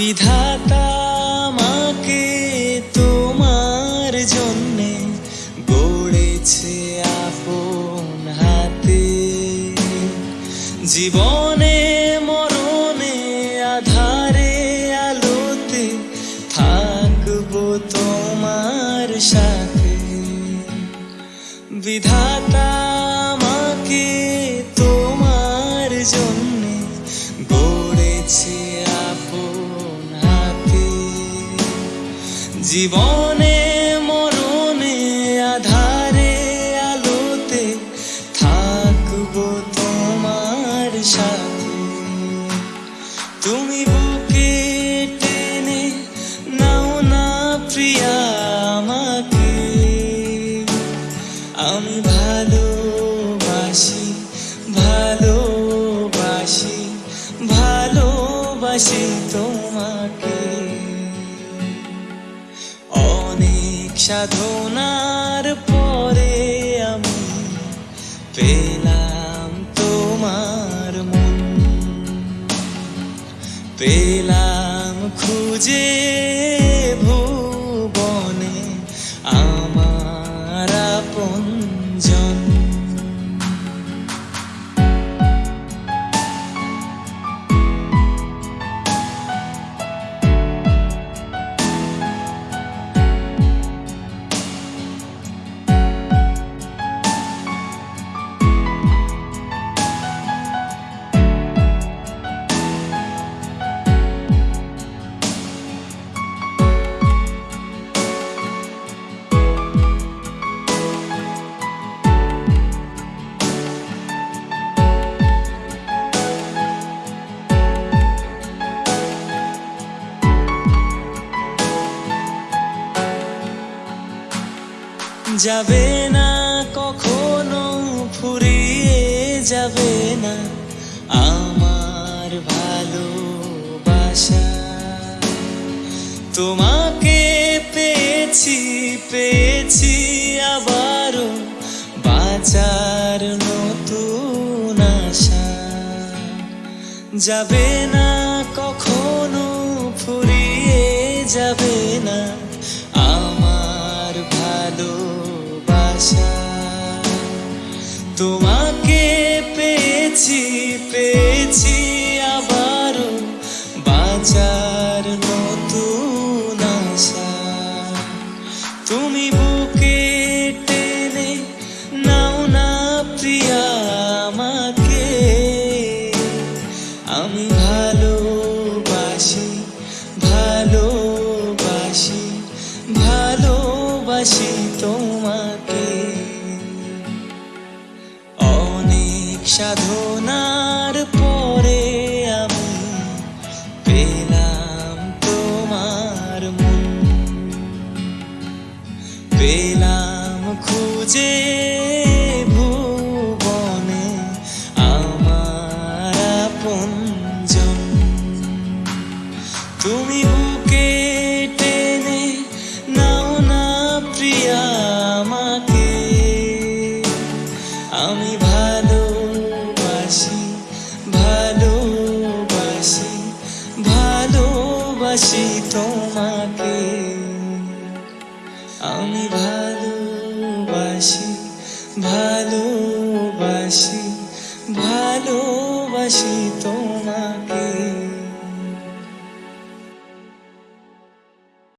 বিধাতা আমাকে তোমার জন্যে গড়েছে আপন হাতে। জীবনে, মরণে, আধারে, আলোতে থাকব তোমার সাথে। বিধাতা জীবনে, মরণে, আধারে, আলোতে থাকব তোমার সাথে। তুমি বুকে টেনে নাও না প্রিয়া আমাকে। আমি ভালোবাসি ভালোবাসি ভালোবাসি তোমাকে। সাধনার পরে আমি পেলাম তোমার মন। পেলাম খুঁজে যাবে না, কখনো ফুরিয়ে যাবে না। আমার ভালোবাসা, তোমাকে পেয়েছি পেয়েছি আবারও বাঁচার নতুন আশা। যাবে না, কখনো ফুরিয়ে যাবে না। তোমাকে পেয়েছি পেয়েছি আবারও বাঁচার নতুন আশা। তুমি বুকে টেনে নাও না প্রিয়া আমাকে। আমি ভালোবাসি ভালোবাসি ভালোবাসি তোমাকে। সাধনার পরে আমি পেলাম তোমার মন। পেলাম খুঁজে ভুবনে আমার আপনজন। তুমি ভালোবাসি তোমাকে। আমি ভালোবাসি ভালোবাসি ভালোবাসি তোমাকে।